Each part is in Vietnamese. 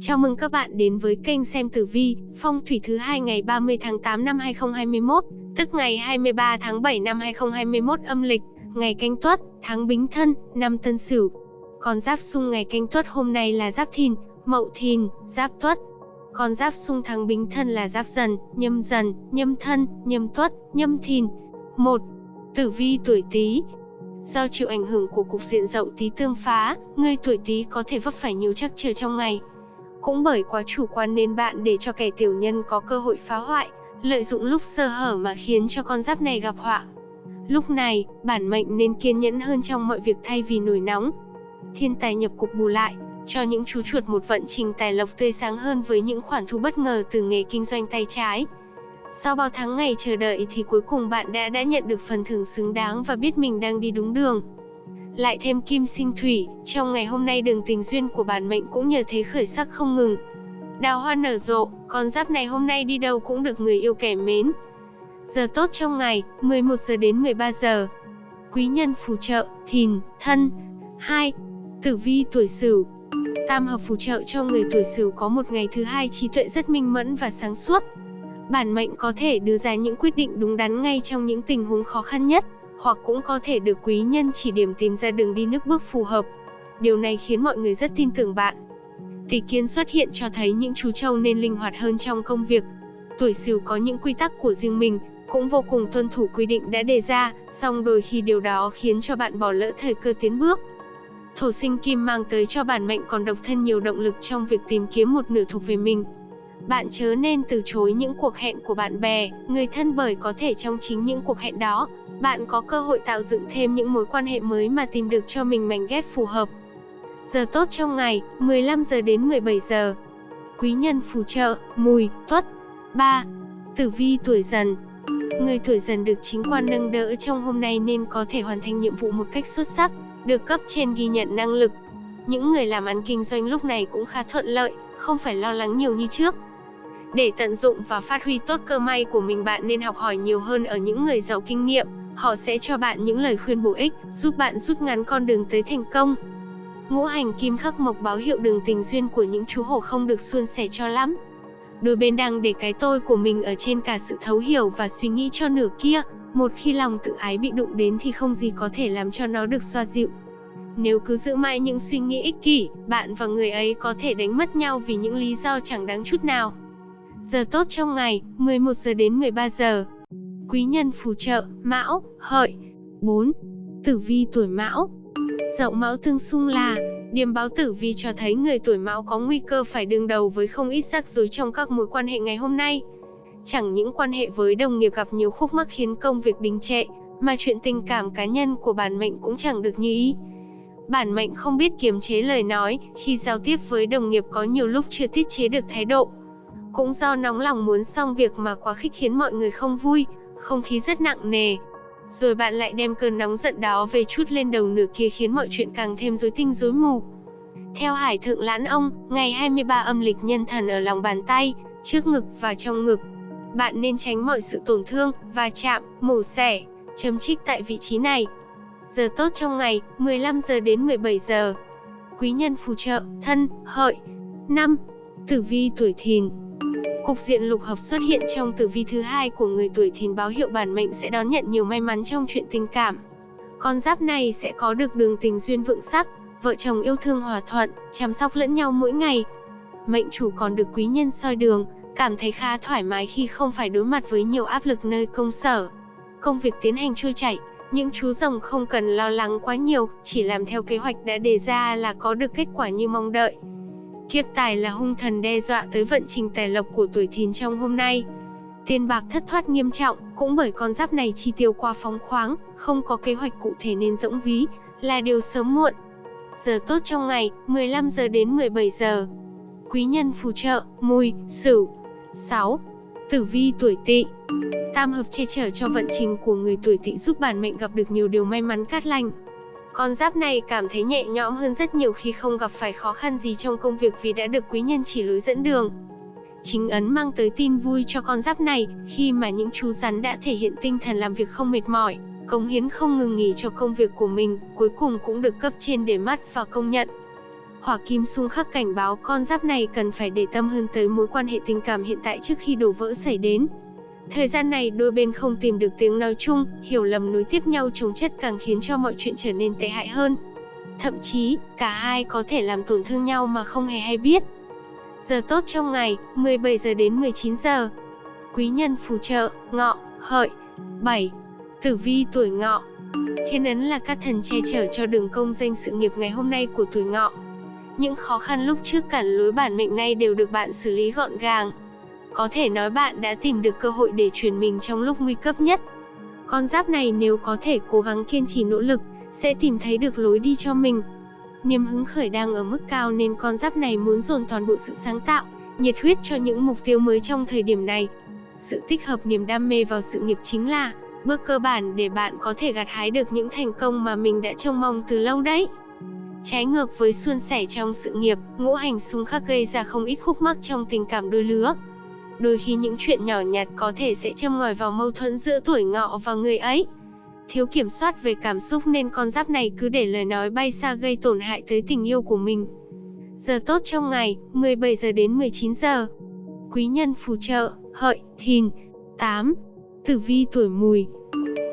Chào mừng các bạn đến với kênh xem tử vi, phong thủy thứ hai ngày 30 tháng 8 năm 2021, tức ngày 23 tháng 7 năm 2021 âm lịch, ngày canh tuất, tháng bính thân, năm tân sửu. Con giáp xung ngày canh tuất hôm nay là giáp thìn, mậu thìn, giáp tuất. Con giáp xung tháng bính thân là giáp dần, nhâm dần, nhâm thân, nhâm tuất, nhâm thìn. 1. Tử vi tuổi Tý, Do chịu ảnh hưởng của cục diện dậu tí tương phá, người tuổi Tý có thể vấp phải nhiều trắc trở trong ngày. Cũng bởi quá chủ quan nên bạn để cho kẻ tiểu nhân có cơ hội phá hoại, lợi dụng lúc sơ hở mà khiến cho con giáp này gặp họa. Lúc này, bản mệnh nên kiên nhẫn hơn trong mọi việc thay vì nổi nóng. Thiên tài nhập cục bù lại, cho những chú chuột một vận trình tài lộc tươi sáng hơn với những khoản thu bất ngờ từ nghề kinh doanh tay trái. Sau bao tháng ngày chờ đợi thì cuối cùng bạn đã đã nhận được phần thưởng xứng đáng và biết mình đang đi đúng đường. Lại thêm kim sinh thủy, trong ngày hôm nay đường tình duyên của bản mệnh cũng nhờ thế khởi sắc không ngừng. Đào hoa nở rộ, con giáp này hôm nay đi đâu cũng được người yêu kẻ mến. Giờ tốt trong ngày, 11 giờ đến 13 giờ. Quý nhân phù trợ, thìn, thân. 2. Tử vi tuổi sửu, Tam hợp phù trợ cho người tuổi Sửu có một ngày thứ hai trí tuệ rất minh mẫn và sáng suốt. Bản mệnh có thể đưa ra những quyết định đúng đắn ngay trong những tình huống khó khăn nhất, hoặc cũng có thể được quý nhân chỉ điểm tìm ra đường đi nước bước phù hợp. Điều này khiến mọi người rất tin tưởng bạn. Tỷ kiến xuất hiện cho thấy những chú trâu nên linh hoạt hơn trong công việc. Tuổi Sửu có những quy tắc của riêng mình, cũng vô cùng tuân thủ quy định đã đề ra, song đôi khi điều đó khiến cho bạn bỏ lỡ thời cơ tiến bước. Thổ sinh kim mang tới cho bản mệnh còn độc thân nhiều động lực trong việc tìm kiếm một nửa thuộc về mình. Bạn chớ nên từ chối những cuộc hẹn của bạn bè, người thân bởi có thể trong chính những cuộc hẹn đó, bạn có cơ hội tạo dựng thêm những mối quan hệ mới mà tìm được cho mình mảnh ghép phù hợp. Giờ tốt trong ngày, 15 giờ đến 17 giờ. Quý nhân phù trợ, mùi, tuất. 3. Tử vi tuổi dần Người tuổi dần được chính quan nâng đỡ trong hôm nay nên có thể hoàn thành nhiệm vụ một cách xuất sắc được cấp trên ghi nhận năng lực. Những người làm ăn kinh doanh lúc này cũng khá thuận lợi, không phải lo lắng nhiều như trước. Để tận dụng và phát huy tốt cơ may của mình bạn nên học hỏi nhiều hơn ở những người giàu kinh nghiệm, họ sẽ cho bạn những lời khuyên bổ ích, giúp bạn rút ngắn con đường tới thành công. Ngũ hành kim khắc mộc báo hiệu đường tình duyên của những chú hổ không được suôn sẻ cho lắm. Đôi bên đang để cái tôi của mình ở trên cả sự thấu hiểu và suy nghĩ cho nửa kia, một khi lòng tự ái bị đụng đến thì không gì có thể làm cho nó được xoa dịu. Nếu cứ giữ mãi những suy nghĩ ích kỷ, bạn và người ấy có thể đánh mất nhau vì những lý do chẳng đáng chút nào. Giờ tốt trong ngày, 11 giờ đến 13 giờ. Quý nhân phù trợ, Mão, Hợi. 4. Tử vi tuổi Mão. Dậu Mão tương xung là Điềm báo tử vi cho thấy người tuổi Mão có nguy cơ phải đương đầu với không ít rắc rối trong các mối quan hệ ngày hôm nay. Chẳng những quan hệ với đồng nghiệp gặp nhiều khúc mắc khiến công việc đình trệ, mà chuyện tình cảm cá nhân của bản mệnh cũng chẳng được như ý. Bản mệnh không biết kiềm chế lời nói, khi giao tiếp với đồng nghiệp có nhiều lúc chưa tiết chế được thái độ. Cũng do nóng lòng muốn xong việc mà quá khích khiến mọi người không vui, không khí rất nặng nề. Rồi bạn lại đem cơn nóng giận đó về chút lên đầu nửa kia khiến mọi chuyện càng thêm rối tinh rối mù. Theo Hải Thượng Lãn Ông, ngày 23 âm lịch nhân thần ở lòng bàn tay, trước ngực và trong ngực, bạn nên tránh mọi sự tổn thương, va chạm, mổ xẻ, chấm trích tại vị trí này. Giờ tốt trong ngày, 15 giờ đến 17 giờ. Quý nhân phù trợ, thân, hợi. 5. Tử vi tuổi thìn Cục diện lục hợp xuất hiện trong tử vi thứ hai của người tuổi thìn báo hiệu bản mệnh sẽ đón nhận nhiều may mắn trong chuyện tình cảm. Con giáp này sẽ có được đường tình duyên vượng sắc, vợ chồng yêu thương hòa thuận, chăm sóc lẫn nhau mỗi ngày. Mệnh chủ còn được quý nhân soi đường, cảm thấy khá thoải mái khi không phải đối mặt với nhiều áp lực nơi công sở. Công việc tiến hành trôi chảy, những chú rồng không cần lo lắng quá nhiều, chỉ làm theo kế hoạch đã đề ra là có được kết quả như mong đợi. Kiếp tài là hung thần đe dọa tới vận trình tài lộc của tuổi thìn trong hôm nay. Tiền bạc thất thoát nghiêm trọng, cũng bởi con giáp này chi tiêu qua phóng khoáng, không có kế hoạch cụ thể nên rỗng ví, là điều sớm muộn. Giờ tốt trong ngày, 15 giờ đến 17 giờ. Quý nhân phù trợ, mùi, sửu, 6. Tử vi tuổi Tỵ. Tam hợp che chở cho vận trình của người tuổi Tỵ giúp bản mệnh gặp được nhiều điều may mắn cát lành. Con giáp này cảm thấy nhẹ nhõm hơn rất nhiều khi không gặp phải khó khăn gì trong công việc vì đã được quý nhân chỉ lối dẫn đường. Chính ấn mang tới tin vui cho con giáp này, khi mà những chú rắn đã thể hiện tinh thần làm việc không mệt mỏi, cống hiến không ngừng nghỉ cho công việc của mình, cuối cùng cũng được cấp trên để mắt và công nhận. Hỏa kim xung khắc cảnh báo con giáp này cần phải để tâm hơn tới mối quan hệ tình cảm hiện tại trước khi đổ vỡ xảy đến. Thời gian này đôi bên không tìm được tiếng nói chung, hiểu lầm nối tiếp nhau chồng chất càng khiến cho mọi chuyện trở nên tệ hại hơn. Thậm chí, cả hai có thể làm tổn thương nhau mà không hề hay biết. Giờ tốt trong ngày, 17 giờ đến 19 giờ. Quý nhân phù trợ, ngọ, hợi. 7. Tử vi tuổi ngọ. Thiên ấn là các thần che chở cho đường công danh sự nghiệp ngày hôm nay của tuổi ngọ. Những khó khăn lúc trước cản lối bản mệnh này đều được bạn xử lý gọn gàng. Có thể nói bạn đã tìm được cơ hội để chuyển mình trong lúc nguy cấp nhất. Con giáp này nếu có thể cố gắng kiên trì nỗ lực, sẽ tìm thấy được lối đi cho mình. Niềm hứng khởi đang ở mức cao nên con giáp này muốn dồn toàn bộ sự sáng tạo, nhiệt huyết cho những mục tiêu mới trong thời điểm này. Sự tích hợp niềm đam mê vào sự nghiệp chính là bước cơ bản để bạn có thể gặt hái được những thành công mà mình đã trông mong từ lâu đấy. Trái ngược với suôn sẻ trong sự nghiệp, ngũ hành xung khắc gây ra không ít khúc mắc trong tình cảm đôi lứa. Đôi khi những chuyện nhỏ nhặt có thể sẽ châm ngòi vào mâu thuẫn giữa tuổi ngọ và người ấy. Thiếu kiểm soát về cảm xúc nên con giáp này cứ để lời nói bay xa gây tổn hại tới tình yêu của mình. Giờ tốt trong ngày, 17 giờ đến 19 giờ. Quý nhân phù trợ, hợi, thìn. 8. Tử vi tuổi mùi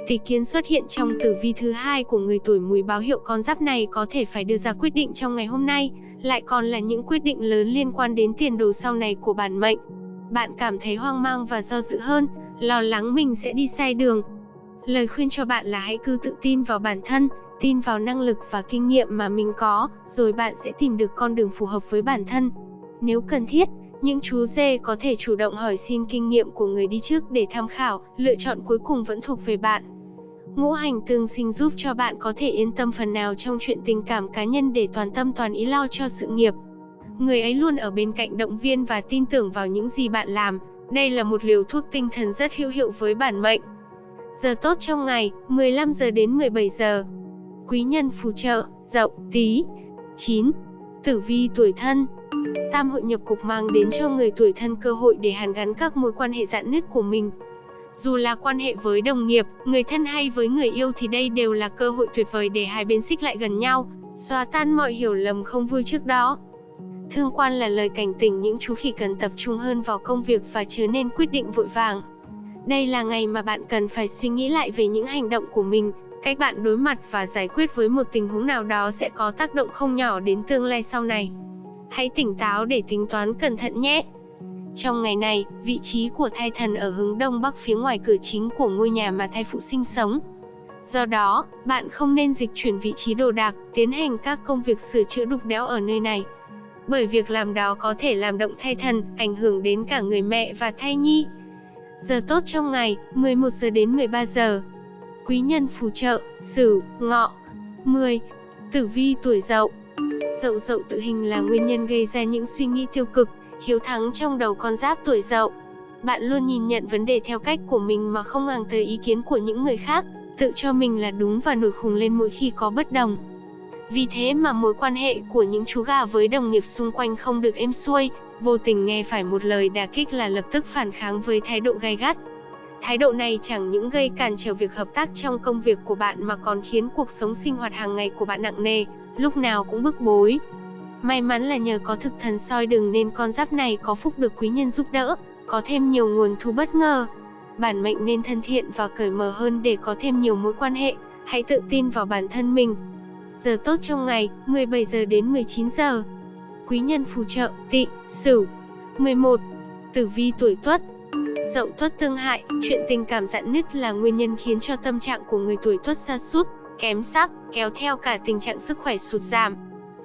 Tỷ kiến xuất hiện trong tử vi thứ hai của người tuổi mùi báo hiệu con giáp này có thể phải đưa ra quyết định trong ngày hôm nay, lại còn là những quyết định lớn liên quan đến tiền đồ sau này của bản mệnh. Bạn cảm thấy hoang mang và do dự hơn, lo lắng mình sẽ đi sai đường. Lời khuyên cho bạn là hãy cứ tự tin vào bản thân, tin vào năng lực và kinh nghiệm mà mình có, rồi bạn sẽ tìm được con đường phù hợp với bản thân. Nếu cần thiết, những chú dê có thể chủ động hỏi xin kinh nghiệm của người đi trước để tham khảo, lựa chọn cuối cùng vẫn thuộc về bạn. Ngũ hành tương sinh giúp cho bạn có thể yên tâm phần nào trong chuyện tình cảm cá nhân để toàn tâm toàn ý lo cho sự nghiệp. Người ấy luôn ở bên cạnh động viên và tin tưởng vào những gì bạn làm. Đây là một liều thuốc tinh thần rất hữu hiệu với bản mệnh. Giờ tốt trong ngày, 15 giờ đến 17 giờ. Quý nhân phù trợ, dậu, tí. 9. Tử vi tuổi thân Tam hội nhập cục mang đến cho người tuổi thân cơ hội để hàn gắn các mối quan hệ dạn nứt của mình. Dù là quan hệ với đồng nghiệp, người thân hay với người yêu thì đây đều là cơ hội tuyệt vời để hai bên xích lại gần nhau, xóa tan mọi hiểu lầm không vui trước đó. Thương quan là lời cảnh tỉnh những chú khỉ cần tập trung hơn vào công việc và chớ nên quyết định vội vàng. Đây là ngày mà bạn cần phải suy nghĩ lại về những hành động của mình, cách bạn đối mặt và giải quyết với một tình huống nào đó sẽ có tác động không nhỏ đến tương lai sau này. Hãy tỉnh táo để tính toán cẩn thận nhé. Trong ngày này, vị trí của thai thần ở hướng đông bắc phía ngoài cửa chính của ngôi nhà mà thai phụ sinh sống. Do đó, bạn không nên dịch chuyển vị trí đồ đạc, tiến hành các công việc sửa chữa đục đẽo ở nơi này. Bởi việc làm đó có thể làm động thai thần, ảnh hưởng đến cả người mẹ và thai nhi. Giờ tốt trong ngày, 11 giờ đến 13 giờ. Quý nhân phù trợ, Sửu, Ngọ. 10. Tử vi tuổi Dậu. Dậu dậu tự hình là nguyên nhân gây ra những suy nghĩ tiêu cực, hiếu thắng trong đầu con giáp tuổi Dậu. Bạn luôn nhìn nhận vấn đề theo cách của mình mà không ngàng tới ý kiến của những người khác, tự cho mình là đúng và nổi khùng lên mỗi khi có bất đồng. Vì thế mà mối quan hệ của những chú gà với đồng nghiệp xung quanh không được êm xuôi, vô tình nghe phải một lời đả kích là lập tức phản kháng với thái độ gay gắt. Thái độ này chẳng những gây cản trở việc hợp tác trong công việc của bạn mà còn khiến cuộc sống sinh hoạt hàng ngày của bạn nặng nề, lúc nào cũng bức bối. May mắn là nhờ có thực thần soi đường nên con giáp này có phúc được quý nhân giúp đỡ, có thêm nhiều nguồn thu bất ngờ. Bản mệnh nên thân thiện và cởi mở hơn để có thêm nhiều mối quan hệ, hãy tự tin vào bản thân mình. Giờ tốt trong ngày, 17 giờ đến 19 giờ. Quý nhân phù trợ, tị, sửu. 11. Tử vi tuổi tuất, Dậu tuất tương hại, chuyện tình cảm dạn nứt là nguyên nhân khiến cho tâm trạng của người tuổi tuất sa sút, kém sắc, kéo theo cả tình trạng sức khỏe sụt giảm.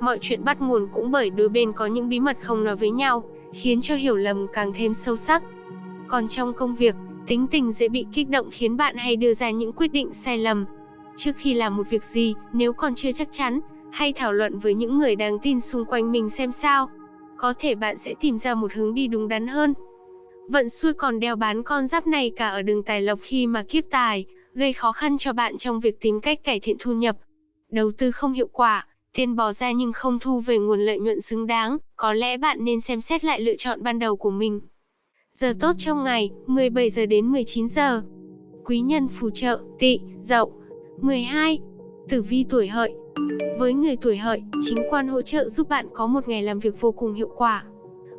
Mọi chuyện bắt nguồn cũng bởi đôi bên có những bí mật không nói với nhau, khiến cho hiểu lầm càng thêm sâu sắc. Còn trong công việc, tính tình dễ bị kích động khiến bạn hay đưa ra những quyết định sai lầm. Trước khi làm một việc gì, nếu còn chưa chắc chắn, hay thảo luận với những người đáng tin xung quanh mình xem sao. Có thể bạn sẽ tìm ra một hướng đi đúng đắn hơn. Vận xui còn đeo bán con giáp này cả ở đường tài lộc khi mà kiếp tài, gây khó khăn cho bạn trong việc tìm cách cải thiện thu nhập. Đầu tư không hiệu quả, tiền bỏ ra nhưng không thu về nguồn lợi nhuận xứng đáng, có lẽ bạn nên xem xét lại lựa chọn ban đầu của mình. Giờ tốt trong ngày, 17 giờ đến 19 giờ. Quý nhân phù trợ, tị, dậu. 12. Tử vi tuổi hợi, Với người tuổi hợi, chính quan hỗ trợ giúp bạn có một ngày làm việc vô cùng hiệu quả.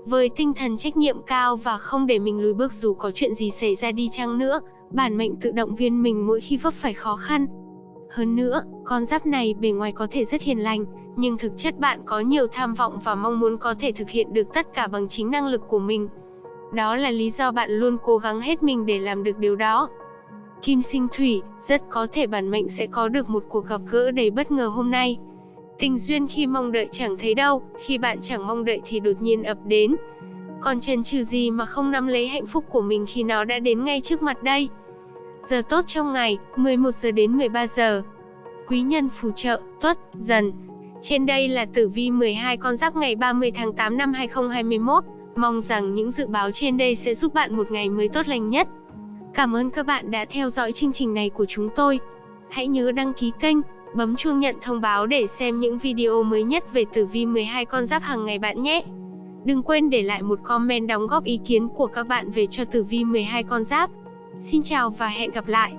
Với tinh thần trách nhiệm cao và không để mình lùi bước dù có chuyện gì xảy ra đi chăng nữa, bản mệnh tự động viên mình mỗi khi vấp phải khó khăn. Hơn nữa, con giáp này bề ngoài có thể rất hiền lành, nhưng thực chất bạn có nhiều tham vọng và mong muốn có thể thực hiện được tất cả bằng chính năng lực của mình. Đó là lý do bạn luôn cố gắng hết mình để làm được điều đó. Kim sinh thủy, rất có thể bản mệnh sẽ có được một cuộc gặp gỡ đầy bất ngờ hôm nay. Tình duyên khi mong đợi chẳng thấy đâu, khi bạn chẳng mong đợi thì đột nhiên ập đến. Còn chần chừ gì mà không nắm lấy hạnh phúc của mình khi nó đã đến ngay trước mặt đây. Giờ tốt trong ngày, 11 giờ đến 13 giờ. Quý nhân phù trợ, tuất, dần. Trên đây là tử vi 12 con giáp ngày 30 tháng 8 năm 2021. Mong rằng những dự báo trên đây sẽ giúp bạn một ngày mới tốt lành nhất. Cảm ơn các bạn đã theo dõi chương trình này của chúng tôi. Hãy nhớ đăng ký kênh, bấm chuông nhận thông báo để xem những video mới nhất về tử vi 12 con giáp hàng ngày bạn nhé. Đừng quên để lại một comment đóng góp ý kiến của các bạn về cho tử vi 12 con giáp. Xin chào và hẹn gặp lại.